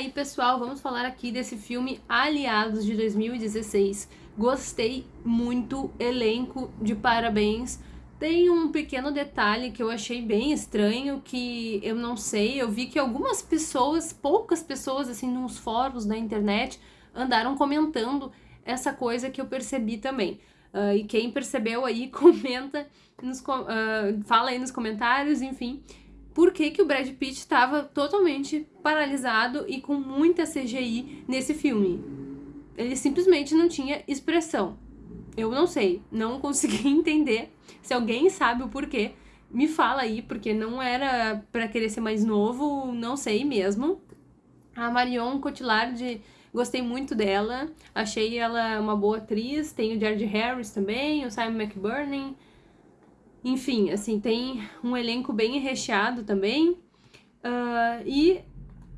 E aí, pessoal, vamos falar aqui desse filme Aliados de 2016. Gostei muito, elenco de parabéns. Tem um pequeno detalhe que eu achei bem estranho, que eu não sei, eu vi que algumas pessoas, poucas pessoas, assim, nos fóruns da internet, andaram comentando essa coisa que eu percebi também. Uh, e quem percebeu aí, comenta, nos, uh, fala aí nos comentários, enfim por que, que o Brad Pitt estava totalmente paralisado e com muita CGI nesse filme. Ele simplesmente não tinha expressão. Eu não sei, não consegui entender. Se alguém sabe o porquê, me fala aí, porque não era para querer ser mais novo, não sei mesmo. A Marion Cotillard, gostei muito dela, achei ela uma boa atriz, tem o George Harris também, o Simon McBurney, enfim, assim, tem um elenco bem recheado também. Uh, e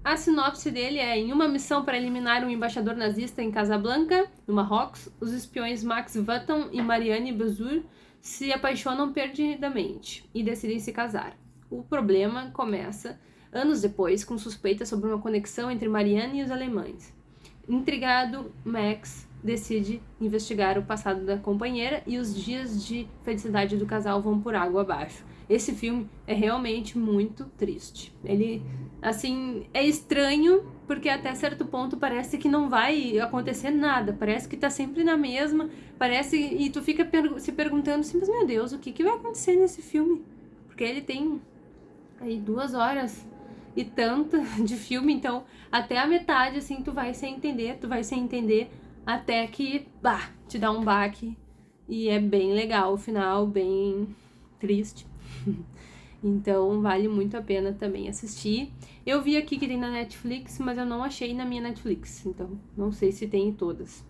a sinopse dele é: em uma missão para eliminar um embaixador nazista em Casablanca, no Marrocos, os espiões Max Vutton e Marianne Bazur se apaixonam perdidamente e decidem se casar. O problema começa anos depois com suspeitas sobre uma conexão entre Marianne e os alemães. Intrigado, Max decide investigar o passado da companheira e os dias de felicidade do casal vão por água abaixo. Esse filme é realmente muito triste. Ele, assim, é estranho porque até certo ponto parece que não vai acontecer nada, parece que tá sempre na mesma, parece e tu fica per se perguntando assim, mas meu Deus, o que, que vai acontecer nesse filme? Porque ele tem aí duas horas e tanta de filme, então até a metade assim tu vai sem entender, tu vai sem entender até que, bah, te dá um baque e é bem legal o final, bem triste. então vale muito a pena também assistir. Eu vi aqui que tem na Netflix, mas eu não achei na minha Netflix, então não sei se tem em todas.